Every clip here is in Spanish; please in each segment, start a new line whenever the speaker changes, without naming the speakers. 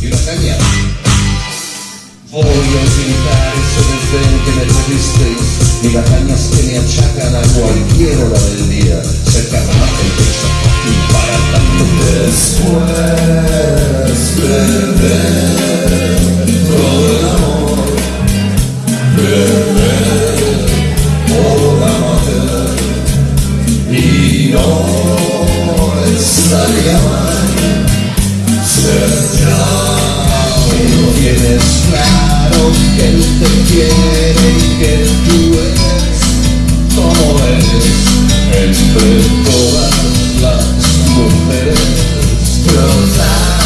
Y una caña. Voy a utilizar ese desdén que me tuvisteis y las cañas que me achacan a cualquier hora del día. Se cargan el y para tanto después perder todo el amor. Perder todo el amor. Y no estaría mal. Pero tienes claro que él te quiere y que tú eres como eres entre todas las mujeres. Pero las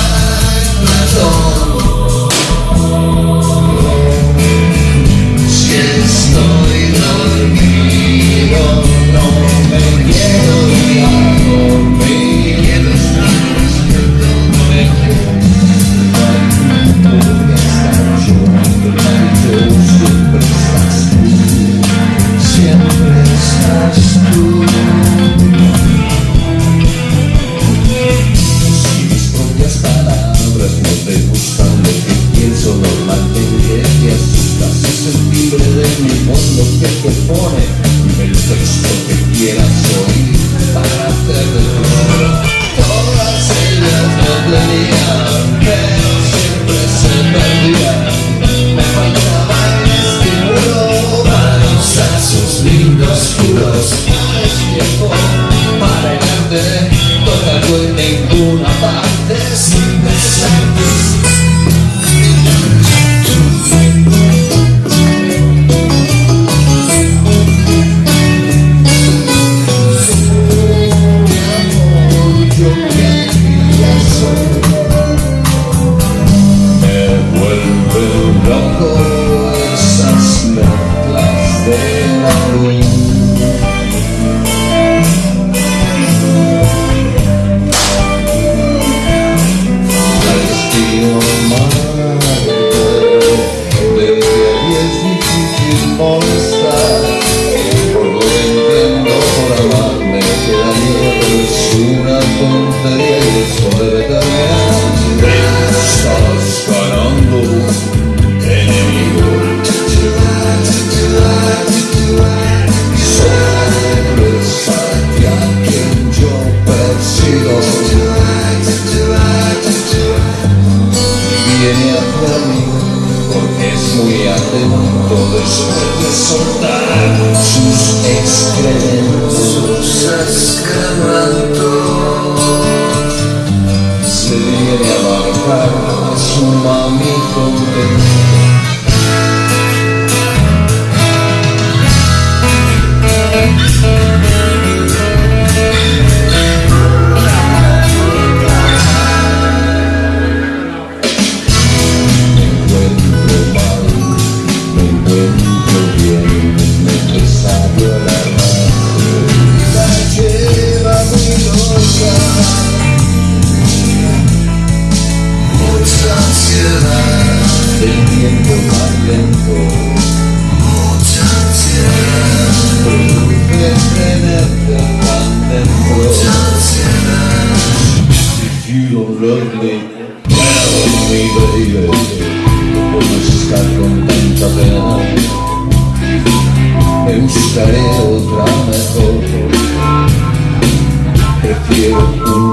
una parte sin descenso. Me vuelve loco quería abarcar a su mami convencer. love me baby Por estar tanta pena Me buscaré otra mejor Prefiero un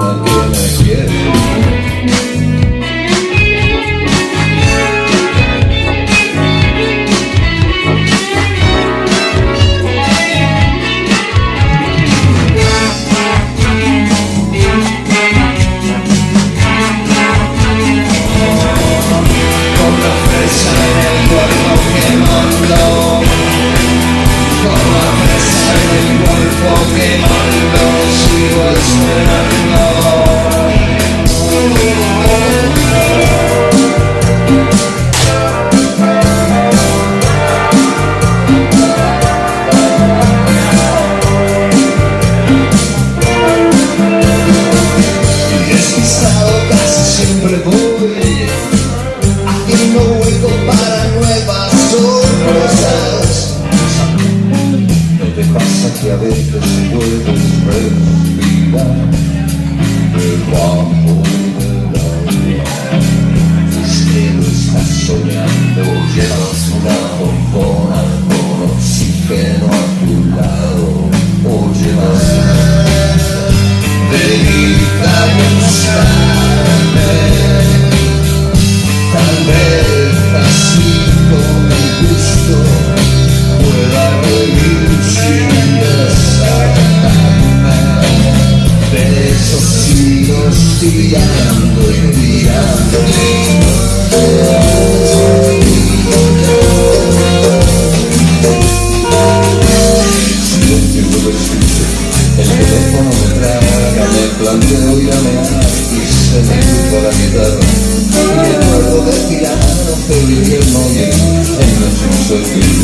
de tirar, pero vivir no bien en la sensación.